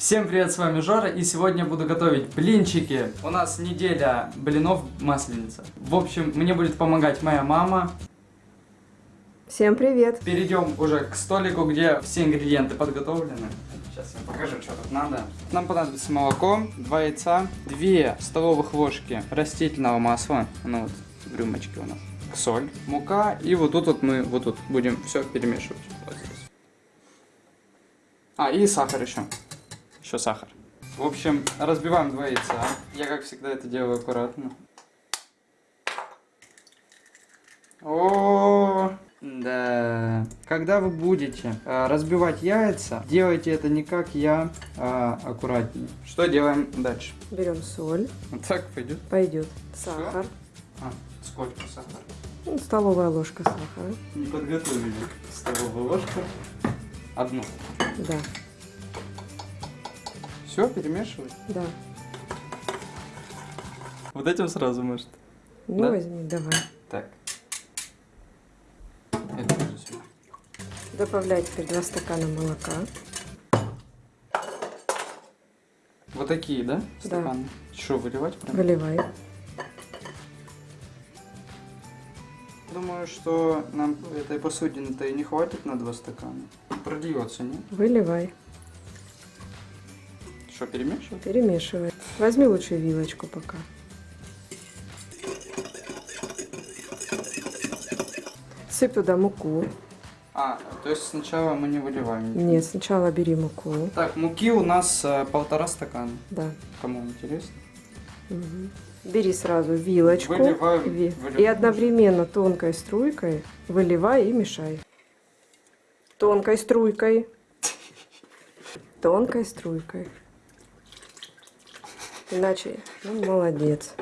Всем привет, с вами Жора, и сегодня буду готовить блинчики. У нас неделя блинов масленица. В общем, мне будет помогать моя мама. Всем привет! Перейдем уже к столику, где все ингредиенты подготовлены. Сейчас я покажу, что тут надо. Нам понадобится молоко, 2 яйца, 2 столовых ложки растительного масла, оно вот в рюмочке у нас, соль, мука, и вот тут вот мы вот тут будем все перемешивать. Вот здесь. А, и сахар еще. Еще сахар. В общем, разбиваем два яйца. Я, как всегда, это делаю аккуратно. О, да. Когда вы будете э, разбивать яйца, делайте это не как я, а аккуратнее. Что делаем дальше? Берем соль, Вот так пойдет. пойдет сахар, А, сколько сахара? ну, столовая ложка сахара, Не подготовили. Столовая ложка. Одну. да, Все, перемешивать. да. Вот этим сразу может. Ну Да? возьми, давай. Так. Это тоже сюда. Добавляй теперь 2 стакана молока. Вот такие, да? Да. Стаканы. Что, выливать прям? Выливай. Думаю, что нам этой посудины-то и не хватит на два стакана. Продается, нет? Выливай. Что, перемешивать? Перемешивай. Возьми лучше вилочку пока. Сыпь туда муку. А, то есть сначала мы не выливаем. Нет, сначала бери муку. Так, муки у нас э, полтора стакана. Да. Кому интересно? Мгм. Бери сразу вилочку Выливаю, ви- выливаю. и одновременно тонкой струйкой выливай и мешай. Тонкой струйкой. Тонкой струйкой. Иначе, ну, молодец.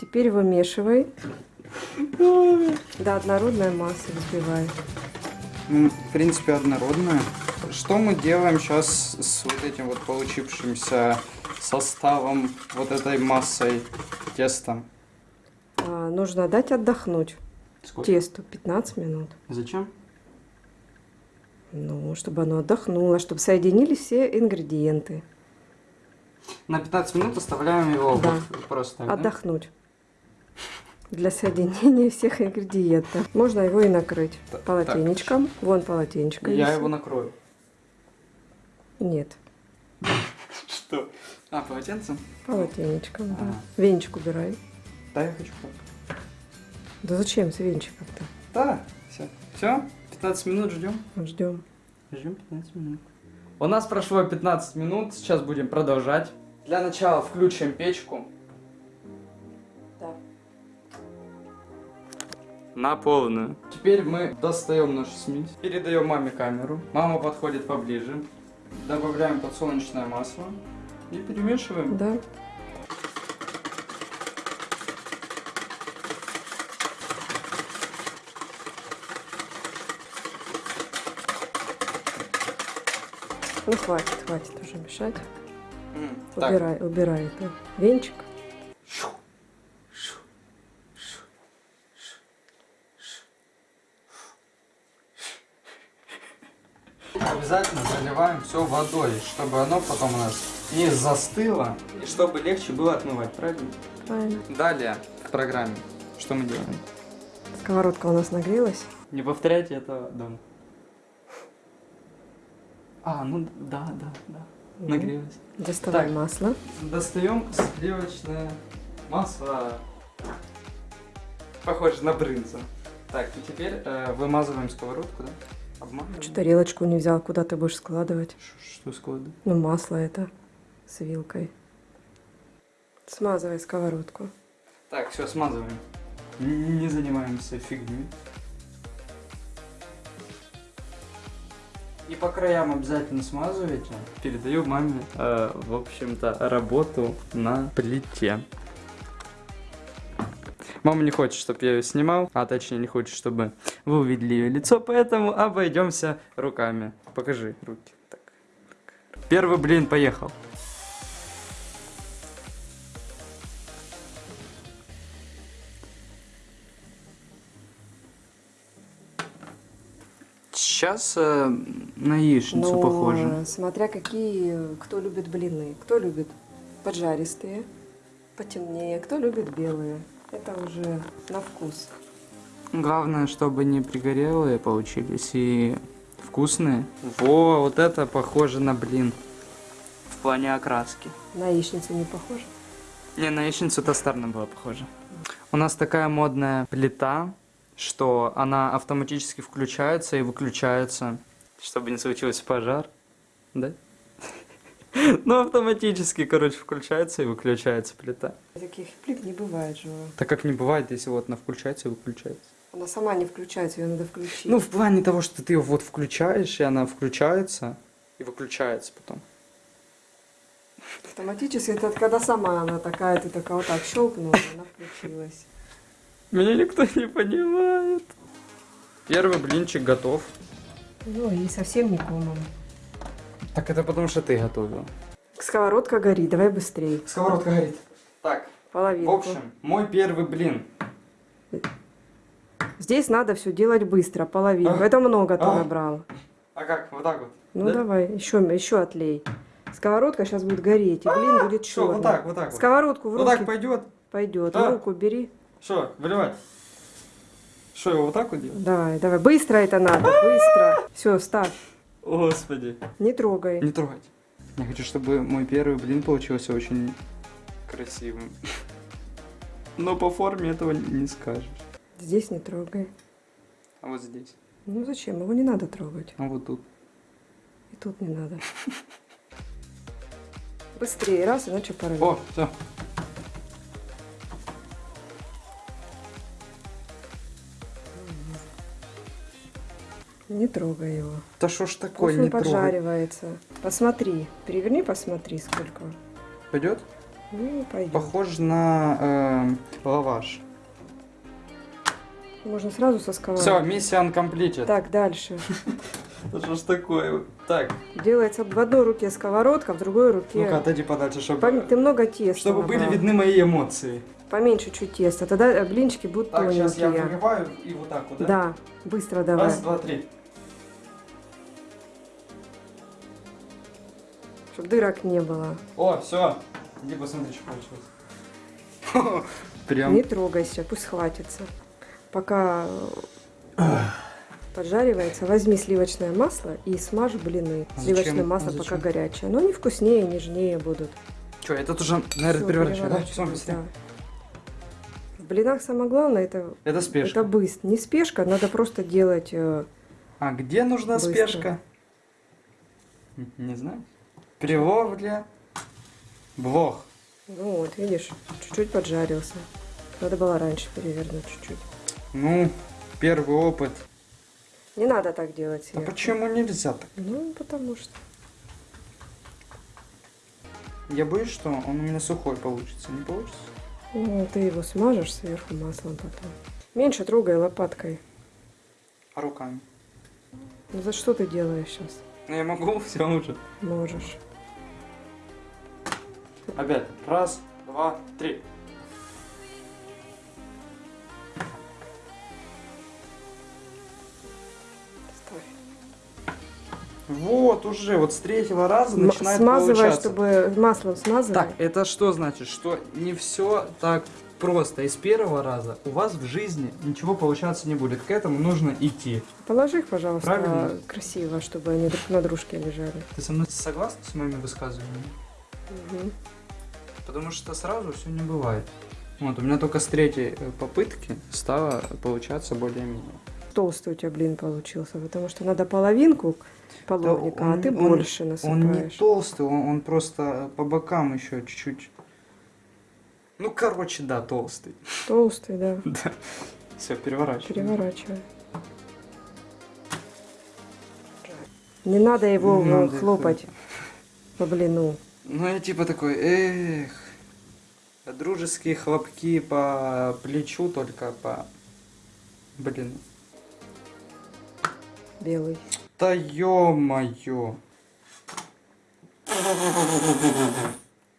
Теперь вымешивай. До однородной массы взбивай. Ну, в принципе, однородная. Что мы делаем сейчас с вот этим вот получившимся составом, вот этой массой, тестом? А, нужно дать отдохнуть тесту 15 минут. Зачем? Ну, чтобы оно отдохнуло, чтобы соединились все ингредиенты. На 15 минут оставляем его Да. вот просто так, да? Отдохнуть. Для соединения всех ингредиентов. Можно его и накрыть Так, полотенечком. Вон полотенечко. Я висит. его накрою. Нет, Что? А, полотенцем? полотенечком, да. Ага. Венчик убирай. Да, я хочу так. Да зачем с венчиком-то? Да, все. Все? 15 минут ждем. Ждем. Ждем 15 минут. У нас прошло 15 минут, сейчас будем продолжать. Для начала включим печку. Да. На полную. Теперь мы достаем нашу смесь, передаем маме камеру. Мама подходит поближе. Добавляем подсолнечное масло и перемешиваем. Да. Ну хватит, хватит уже мешать. Так, Убирай, убирай это. Венчик. обязательно заливаем все водой, чтобы оно потом у нас не застыло и чтобы легче было отмывать, правильно? Правильно. Далее в программе. Что мы делаем? Сковородка у нас нагрелась. Не повторяйте этого дома. А, ну да, да, да. Нагрелась. Доставай Так. масло. Достаем сливочное масло. Похоже на брынзу. Так, и теперь э, вымазываем сковородку, да? Обманываем. Что тарелочку не взял, куда ты будешь складывать? Ш- Что складываем? Ну, масло это с вилкой. Смазывай сковородку. Так, все, смазываем. Не занимаемся фигней. И по краям обязательно смазывайте. Передаю маме, э, в общем-то, работу на плите. Мама не хочет, чтобы я ее снимал, а точнее не хочет, чтобы вы увидели ее лицо, поэтому обойдемся руками. Покажи руки. Так. Первый блин поехал. Сейчас э, на яичницу Но похоже. смотря какие, кто любит блины. Кто любит поджаристые, потемнее, кто любит белые. Это уже на вкус. Главное, чтобы не пригорелые получились и вкусные. Во, вот это похоже на блин. В плане окраски. На яичницу не похоже? Не, на яичницу тостарно было похоже. У нас такая модная плита, что она автоматически включается и выключается, чтобы не случился пожар. Да? Ну, автоматически, короче, включается и выключается плита. Таких плит не бывает же. Так как не бывает, если вот она включается и выключается. Она сама не включается, ее надо включить. Ну, в плане того, что ты ее вот включаешь, и она включается и выключается потом. Автоматически это когда сама она такая, ты такая вот так щелкнула, она включилась. Меня никто не понимает. Первый блинчик готов. Ну и совсем не комом. Так это потому, что ты готовила. Сковородка горит, давай быстрей. Сковородка горит. Так, в Половинку. общем, мой первый блин. Здесь надо все делать быстро, половинку. А. Это много ты А. набрал. А как? Вот так вот? Ну Да? давай, еще, еще отлей. Сковородка сейчас будет гореть, и блин будет черный. вот так, вот так вот. Сковородку в Вот руки так пойдет? пойдет. А. В руку бери. Что, выливать? Что, его вот так вот делать? Давай, давай. Быстро это надо, быстро. Все, ставь. Господи. Не трогай. Не трогать. Я хочу, чтобы мой первый блин получился очень красивым. Но по форме этого не скажешь. Здесь не трогай. А вот здесь. Ну зачем? Его не надо трогать. А вот тут. И тут не надо. Быстрее, раз, иначе порвет. О, все. Не трогай его. Да что ж такое, он не трогай. поджаривается. Посмотри. Переверни, посмотри, сколько. Пойдет? Ну, пойдет. Похож на э, лаваш. Можно сразу со сковородки. Все, миссия uncompleted. Так, дальше. Да что ж такое? Так, Делается в одной руке сковородка, в другой руке... ну-ка отойди подальше, чтобы, Пом- Ты много теста чтобы были видны мои эмоции. Поменьше чуть теста, тогда блинчики будут Так, сейчас я тоненькие. выливаю и вот так вот, да? Да, быстро давай. Раз, два, три. Чтобы дырок не было. О, все. Иди посмотри, что получилось. Прям. Не трогайся, пусть хватится. Пока э, поджаривается, возьми сливочное масло и смажь блины. А Сливочное зачем? масло А пока зачем? горячее. Но они вкуснее, нежнее будут. Что, этот уже, наверное, переворачиваю, да? Переворачивай, быстрее. да. В блинах самое главное это, Это спешка. это быстро. Не спешка, надо просто делать. э, А где нужна Быстро. спешка? Не знаю. Приловля. Блох. Ну вот, видишь, чуть-чуть поджарился. Надо было раньше перевернуть чуть-чуть. Ну, первый опыт. Не надо так делать А почему нельзя так? Ну, потому что. Я боюсь, что он у меня сухой получится. Не получится? Ну, ты его смажешь сверху маслом потом. Меньше трогай лопаткой. А руками? Ну за что ты делаешь сейчас? Ну я могу, все уже. Можешь. Опять. Раз, два, три. Вот уже, вот с третьего раза М- начинает Смазывай, получаться. чтобы маслом смазывай. Так, это что значит? Что не все так просто. И с первого раза у вас в жизни ничего получаться не будет. К этому нужно идти. Положи их, пожалуйста, Правильно. красиво, чтобы они друг на дружке лежали. Ты со мной согласна с моими высказываниями? Мгм. Потому что сразу все не бывает. Вот, у меня только с третьей э, попытки стало получаться более-менее. Толстый у тебя блин получился, потому что надо половинку половника, а он- ты он- больше Он не насыпаешь. толстый, он, он просто по бокам еще чуть-чуть. Ну, короче, да, толстый. Толстый, да. Да. Все, переворачиваем. Переворачивай. Не надо его Не э, надо хлопать по блину. Ну, я типа такой, эх, дружеские хлопки по плечу, только по... Блин. Белый. Да ё-моё.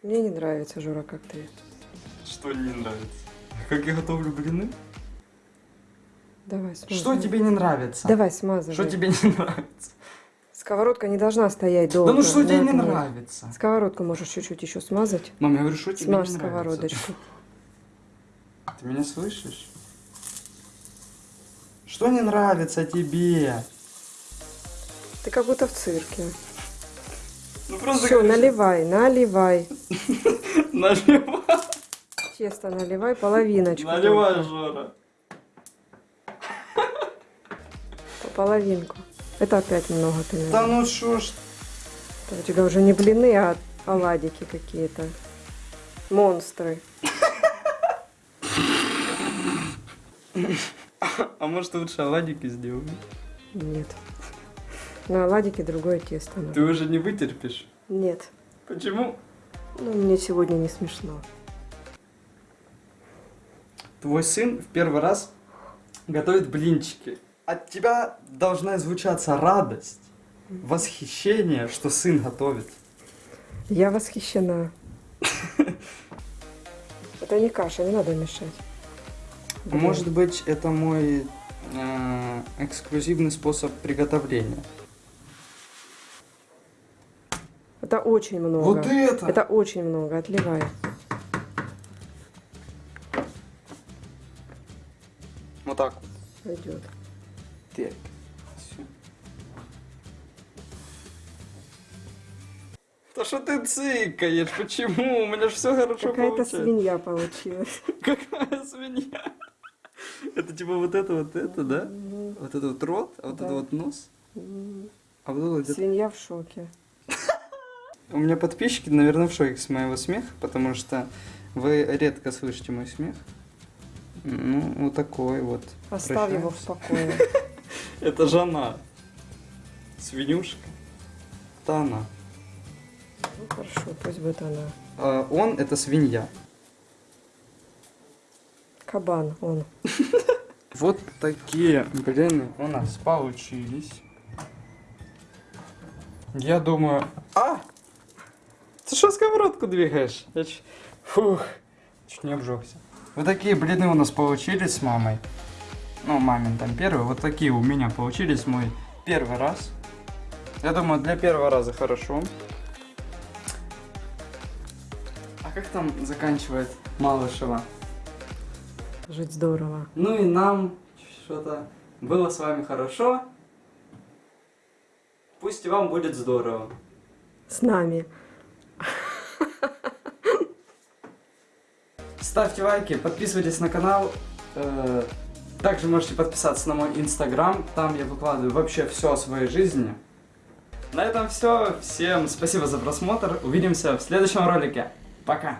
Мне не нравится, Жора, как ты. Что не нравится? Как я готовлю блины? Давай, смазывай. Что тебе не нравится? Давай, смазывай. Что тебе не нравится? Сковородка не должна стоять долго. Да ну что тебе не огне. нравится? Сковородку можешь чуть-чуть еще смазать. Мам, я говорю, что тебе Смажь не нравится? сковородочку. Ты меня слышишь? Что не нравится тебе? Ты как будто в цирке. Ну просто Все, говоришь, наливай, наливай. Наливай, Тесто наливай, половиночку. наливай. Жора. По половинку. Это опять много ты Да наливаешь. ну что ж, Это У тебя уже не блины, а оладики какие-то. Монстры. а может лучше оладики сделаем? Нет. На оладике другое тесто. надо. Ты уже не вытерпишь. Нет. Почему? Ну, мне сегодня не смешно. Твой сын в первый раз готовит блинчики. От тебя должна звучаться радость, восхищение, что сын готовит. Я восхищена. Это не каша, не надо мешать. А Может быть, это мой э, эксклюзивный способ приготовления. Это очень много. Вот это! Это очень много. Отливай. Вот так. Пойдет. Так. Да что ты цыкаешь? Почему? У меня же все хорошо Какая-то получается. свинья получилась. Какая свинья? Это типа вот это, вот это, да? Вот это вот рот, а вот Да. это вот нос, а вот это Свинья в шоке. У меня подписчики, наверное, в шоке с моего смеха, потому что вы редко слышите мой смех. Ну, вот такой вот. Оставь его в Прощаемся. покое. Это жена. Свинюшка. Это она. Ну хорошо, пусть будет она. А он это свинья. Кабан он. Вот такие блины у нас получились. Я думаю... А! Ты что сковородку двигаешь? Я ч- Фух, чуть не обжегся. Вот такие блины у нас получились с мамой. Ну, мамин там первый. Вот такие у меня получились мой первый раз. Я думаю, для первого раза хорошо. А как там заканчивает Малышева? Жить здорово. Ну и нам что-то было с вами хорошо. Пусть вам будет здорово. С нами. Ставьте лайки, подписывайтесь на канал. Также можете подписаться на мой инстаграм. Там я выкладываю вообще все о своей жизни. На этом все. Всем спасибо за просмотр. Увидимся в следующем ролике. Пока.